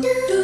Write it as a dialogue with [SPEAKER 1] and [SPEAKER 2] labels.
[SPEAKER 1] do